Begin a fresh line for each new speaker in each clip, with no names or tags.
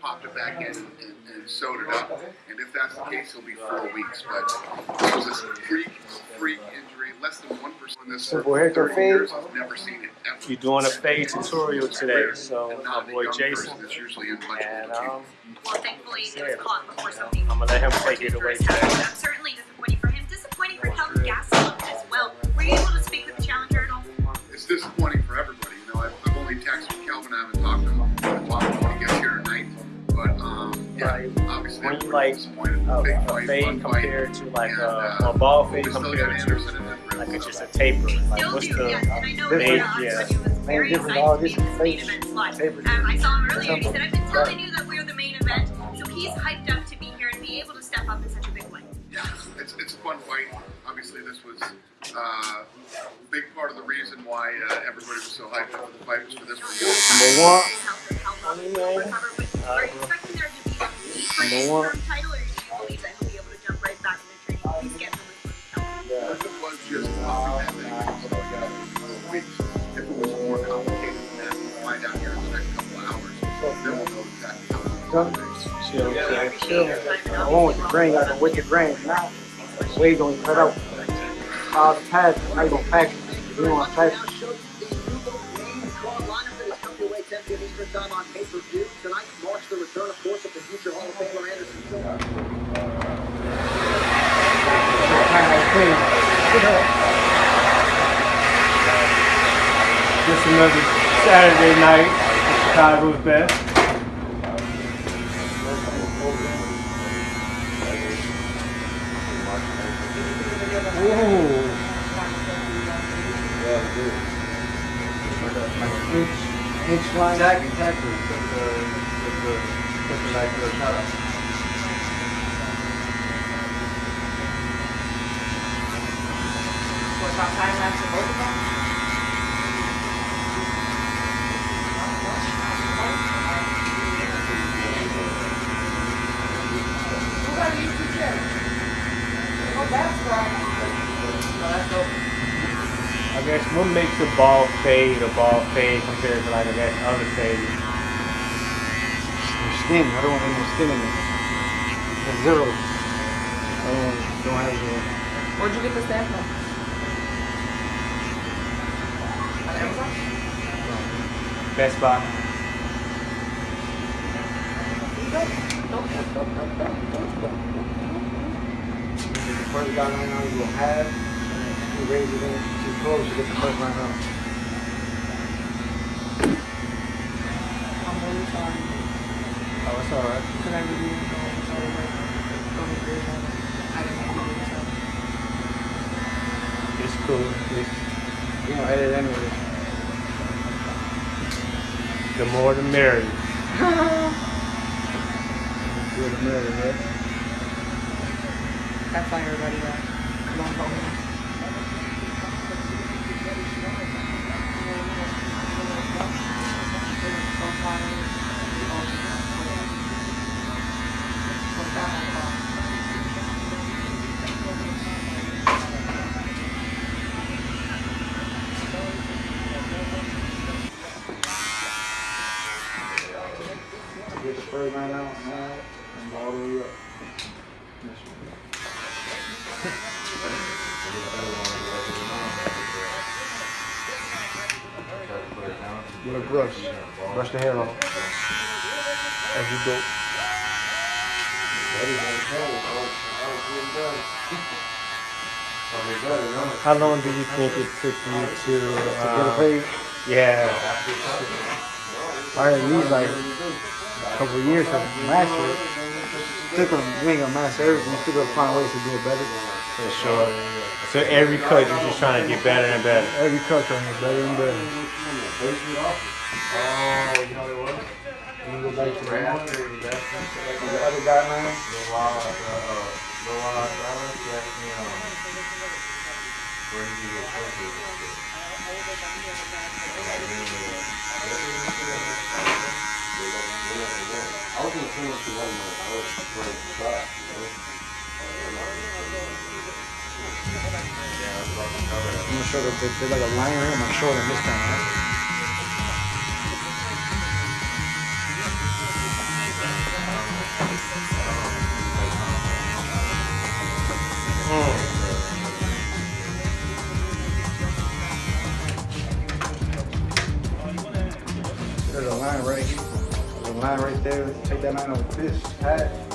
popped it back in and, and sewed it up. And if that's the case, it'll be four weeks. But this was a freak, freak injury. Less than one percent in this for
Simple haircut
30
fade.
years. I've never seen it ever.
You're doing a fade tutorial today, so my boy Jason,
person that's usually in much
and um,
Well, thankfully, it was caught before something.
I'm gonna let him take it away today.
That's certainly disappointing for him. Disappointing for Kelvin Gastelum as well. Were you able to speak with the challenger at all?
It's disappointing for everybody. You know, I've, I've only texted yeah, obviously,
When you
everybody's
like
disappointed.
a,
Big
a
fight,
fade
fun fight.
compared to like
And,
a,
uh,
a ball
we
fade compared to like
grill.
it's just a taper. Like what's the
yes. And I
This
that
is- yeah.
Antonio was very
different, all
to be
this
in this
face taper.
Um, I saw him earlier and he said, I've been telling you that we're the main event. So he's hyped up to be here and be able to step up in such a big way.
Yeah, it's, it's a fun fight. Obviously, this was uh, a big part of the reason why uh, everybody was so hyped up for the fight was for this
Number one.
Health and how long he recover. Are you expecting there to
more complicated than that, we'll find out here in the next couple of hours. Then we'll know exactly how it's going to.
Chill, chill, chill.
your time and
I want with the grain, I go with the grain. Now, wave gonna cut out. All the pads, I gonna pack it. You want to pack it?
Time on pay-per-view
Just another Saturday night at Chicago's best. Ooh.
Inch, inch line.
Exactly, exactly. The, the, the, like the
dope.
I guess what makes a ball fade a ball fade compared to like I guess other fades?
Skin. I don't want any skin in it. It's zero. I don't, want- don't have zero.
Where'd you get the stamp from? On Amazon?
Best Buy.
The first guy right now you will have, and you raise it in too close, you get the first line out.
I'm really sorry.
Oh, it's alright.
Could I really know oh, I'm sorry, but don't be it. I didn't know you.
It's cool. It's,
You know, edit anyway.
the more the merrier.
Do the mirror, right?
That's why everybody. Come on, home.
Brush the hair off. As you go.
How long do you think it took you to?
To get a
Uh,
fade,
yeah.
I at least like a couple of years to master it. Still gonna, you ain't gonna master everything, you still gonna find ways to do it better.
For sure. So every cut you're just trying to get better and better.
Every cut trying to get better and better.
Oh, you know it was?
You can go back to the
Right
one,
after
the other guy, man.
little while, uh, uh, little while after I left, he asked me, um, where did you get surgery? I was in the same with one. I was first shot.
I'm gonna show there's like a line right on this time, right?
There's a line right, there's a line right there. Take that line over this hat.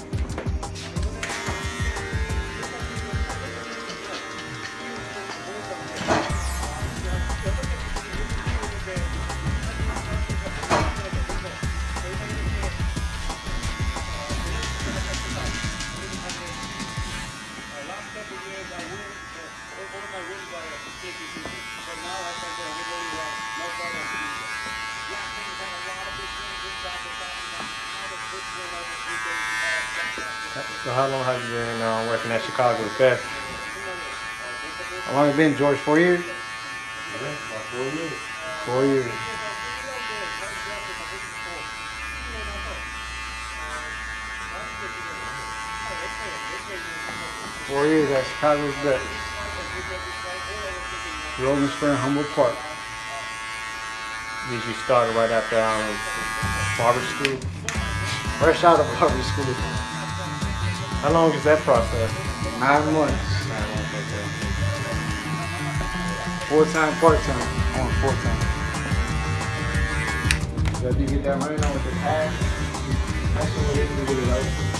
Chicago's Best?
How long it been, George? Four years?
Yeah, about four years.
Four years. Four years at Chicago's best. Logan Square, Humboldt Park.
Did you start right after um, barber school?
Fresh out of public school.
How long is that process?
Nine months. Full time, part time. On full time. So if you get that running on with the pad, that's what it is to get it out.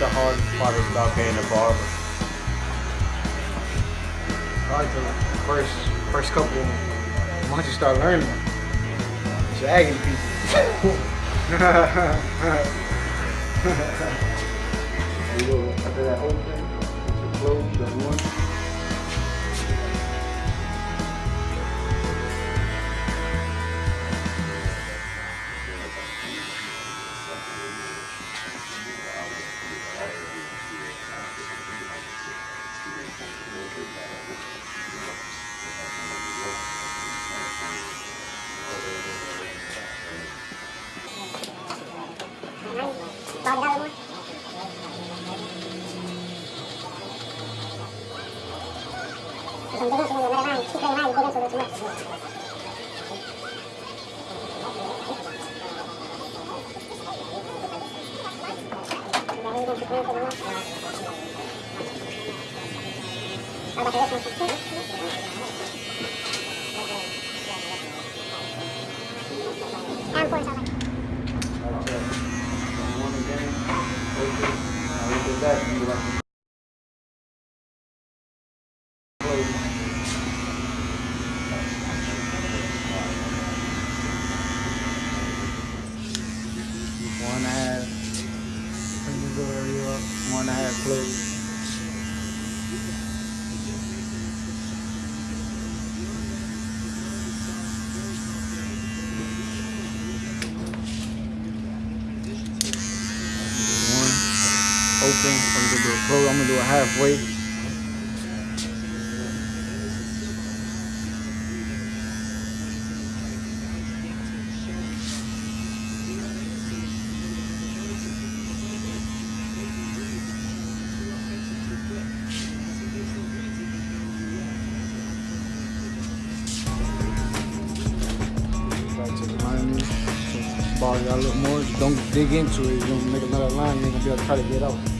The hard part is about being a barber?
Probably the first first couple once you start learning, shagging people. after that you close the one. One again, open, now into that, you like to close. One half. Bring this over you up.
one and a half closed. One open. I'm gonna do a close. I'm gonna do a halfway. Ball got a little more. Don't dig into it. You're gonna make another line. You ain't gonna be able to try to get out.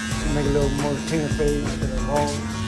Make a little more clean fade to the ball.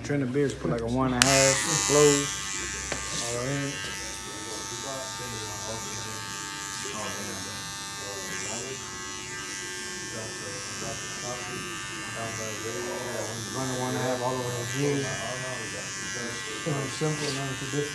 Know, trend the beers, put like a one and a half, close. All right. Run a one and a half all over the. Something simple, nothing too.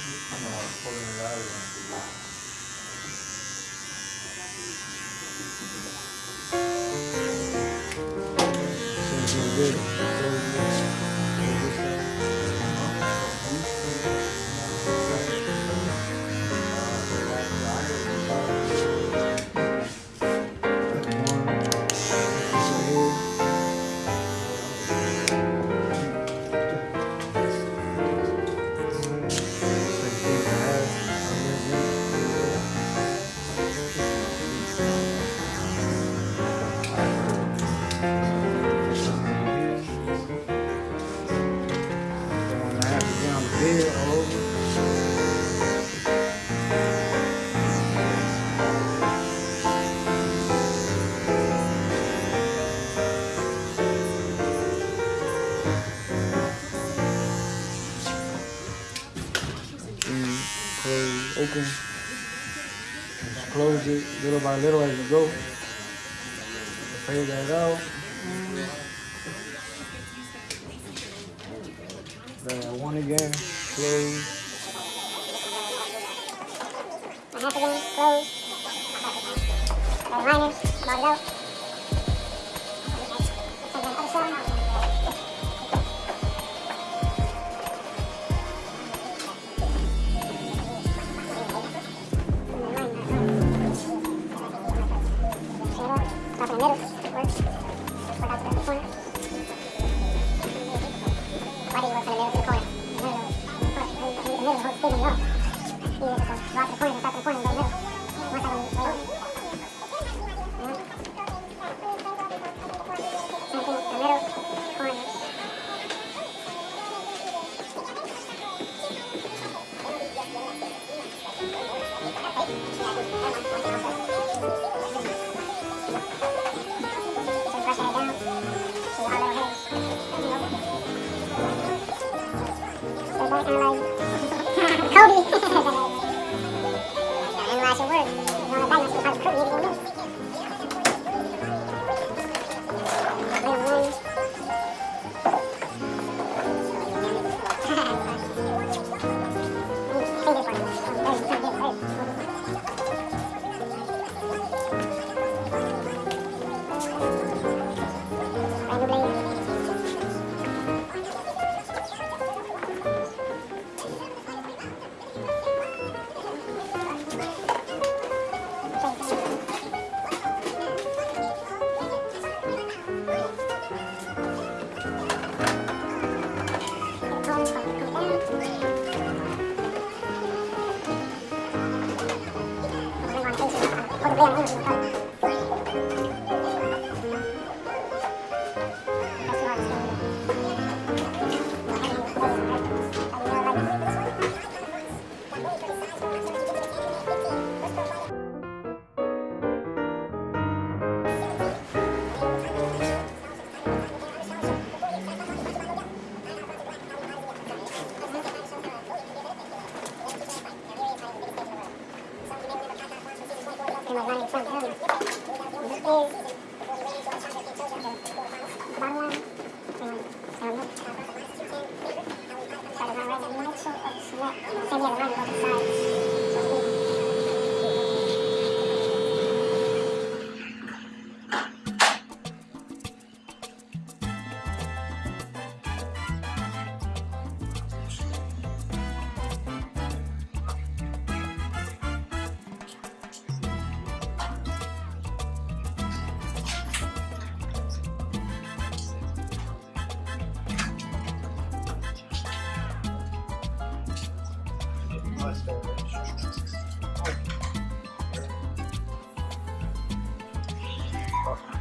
Close, it little by little as you go. Fade that out. That one again, close.
again, close. misioneros.
Bottom. like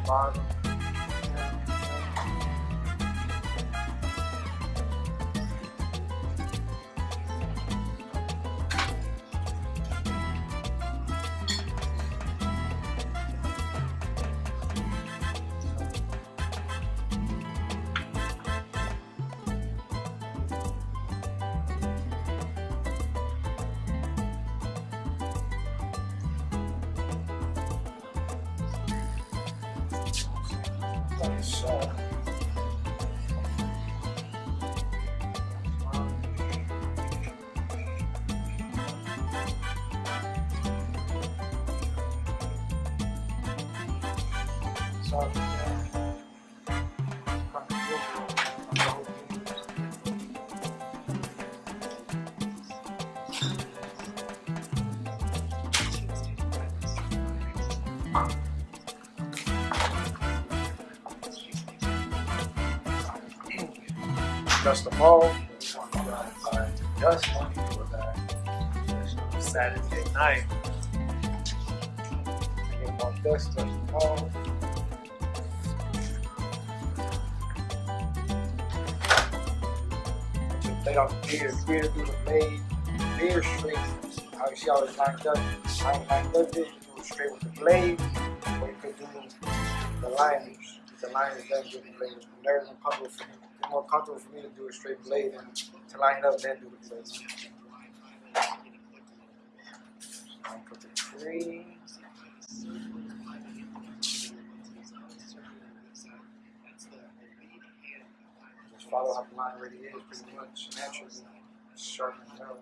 so. So, yeah. Dust them all. Dust them.
Saturday night.
Get more dust, dust them all. Lay off the beer, beer through the blade, beer straight. How you see how it's lined up? You lined up you do it straight with the blade, or you could do the liners. The liners then do the blade. Never more comfortable for me. More comfortable for me to do a straight blade than to line it up then do the blade. I'll put the tree. Just follow how the line already is, pretty much naturally. Sharpen it out.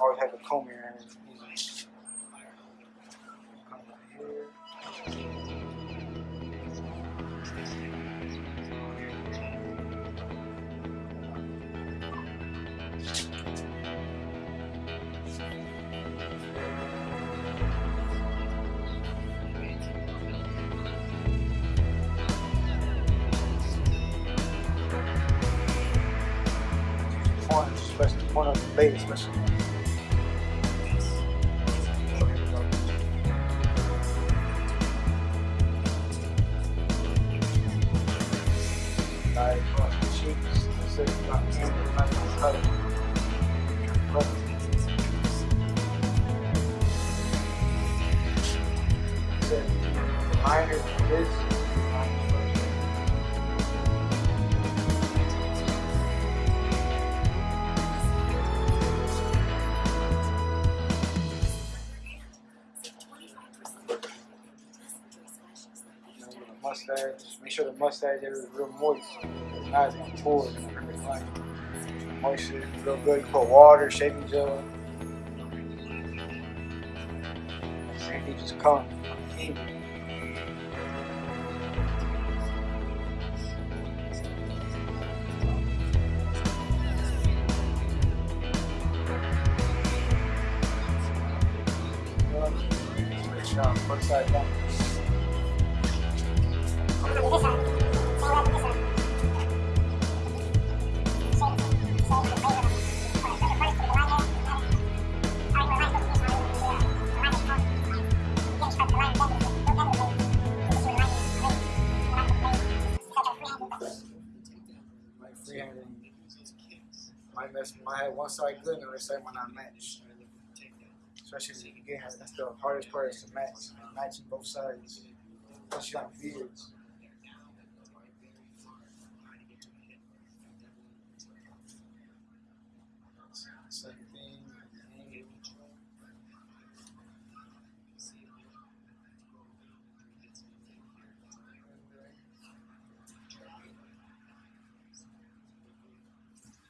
Always have a comb here especially point of the blade, especially. Mustache. Area is real moist. It's gonna hurt the client. Moisture, real good. You put water, shaving gel. Same thing just come. Down, front side down. Side might not match. Especially again, that's the hardest part is to match. Matching both sides. Especially on beards. Same thing.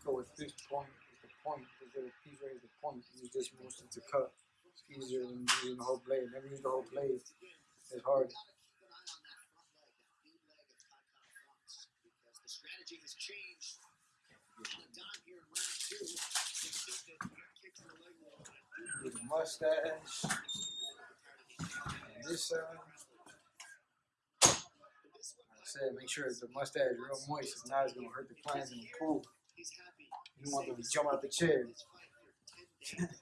Go with this point, with the point, the little piece right is the point. Use this mostly to cut. It's easier than using Never use the whole blade. It's hard. With the mustache. And this side. Like I said, make sure the mustache is real moist. If not, it's gonna hurt the clients in the pool. You want them to jump out the chair.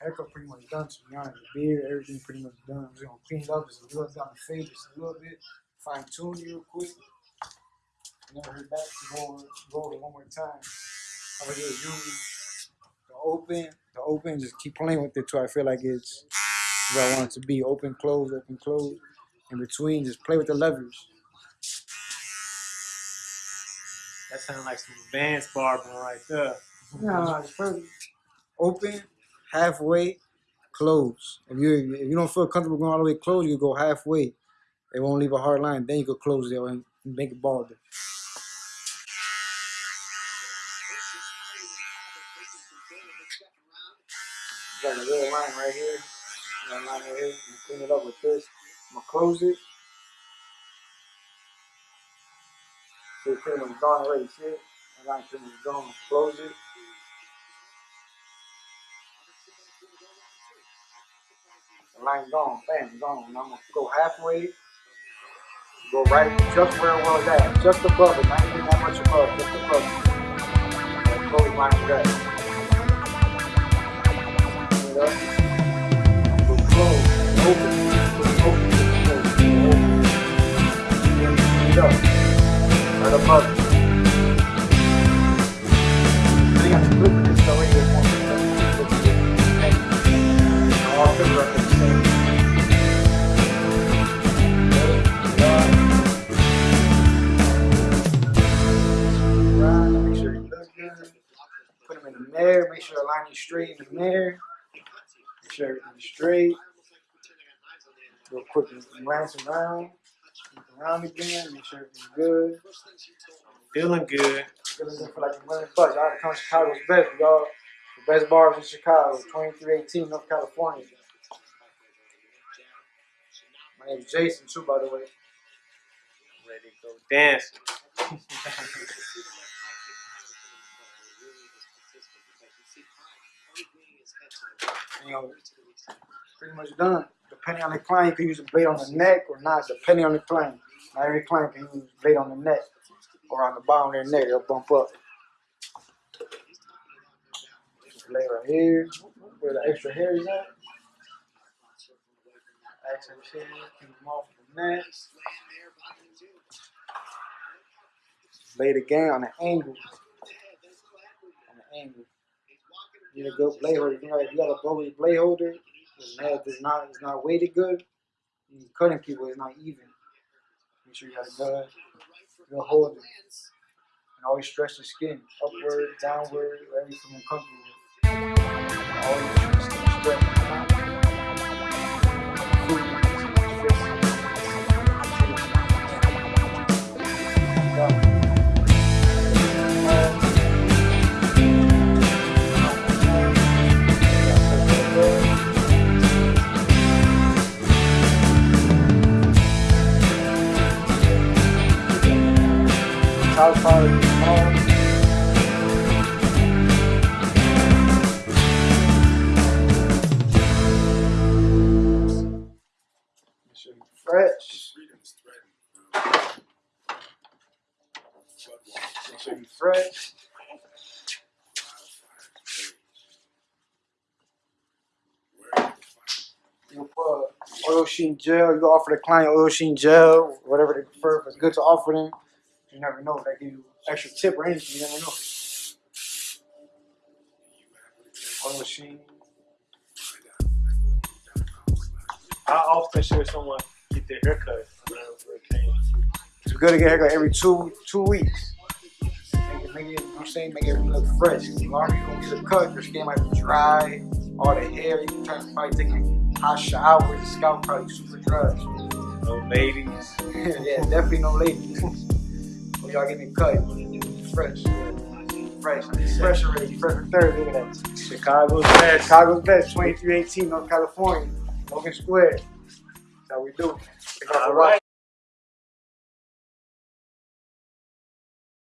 Haircut pretty much done to be honest. The beard, everything pretty much done. I'm just gonna clean it up just a little bit on the fade, just a little bit. Fine tune it real quick. Never heard back to go over, go over it one more time. I'm gonna just use the open, the open, just keep playing with it till I feel like it's where I want it to be. Open, close, open, close. In between, just play with the levers.
That sounds like some advanced barbering right there.
No, just first open, halfway, close. If you if you don't feel comfortable going all the way close, you go halfway. It won't leave a hard line. Then you go close it and make it bald. Got a little line right here. Got a line right here. You clean it up with this. I'm gonna close it. So it's pretty much gone already. See it? The line pretty much gone. Close it. Line gone, bam, gone. Now I'm gonna go halfway, go right just where it was at, just above it, not even that much above, just above it. That close line is at. Clean it up. Go close, open, go open, go go open. Then it up, right above it. Make sure the line is straight in the mirror. Make sure everything's straight. Real quick, glance around. Look around again. Make sure everything's good.
Feeling good.
Feeling good for like a million bucks. Y'all come to Chicago's best, y'all. The best bars in Chicago, 2318 North California. My name's Jason too, by the way.
Ready to go dance.
You know, pretty much done. Depending on the client, you can use a blade on the neck or not, depending on the client. Not every client can use a blade on the neck or on the bottom of their neck, it'll bump up. Blade right here, where the extra hair is at. Extra hair, keep them off the neck. Blade again on the angle. On the angle. You need a good blade holder. You know, if you got a bogus blade holder, the head is not is not weighted good. You cutting people is not even. Make sure you got a good, good holder. And always stretch the skin upward, downward, wherever you feel uncomfortable. with. Always stretch. Child power, Make sure you fresh. Fresh. Put oil sheen gel. You offer the client oil sheen gel, whatever they prefer. It's good to offer them, you never know. They give you extra tip or anything. You never know. Oil sheen.
How often should someone get their haircut?
It's good to get a haircut every two two weeks. Make it, make it, you know what I'm saying, make it look fresh. The longer you don't get a cut, your skin might be dry. All the hair, you can turn, probably taking hot showers, the scalp probably super dry.
No ladies.
yeah, definitely no ladies. Y'all get me cut, fresh. Fresh. Fresh already. Fresh for third. Look at that.
Chicago's best.
Chicago's best, 2318 North California. Logan Square. That's how we do. Thank y'all for
All right.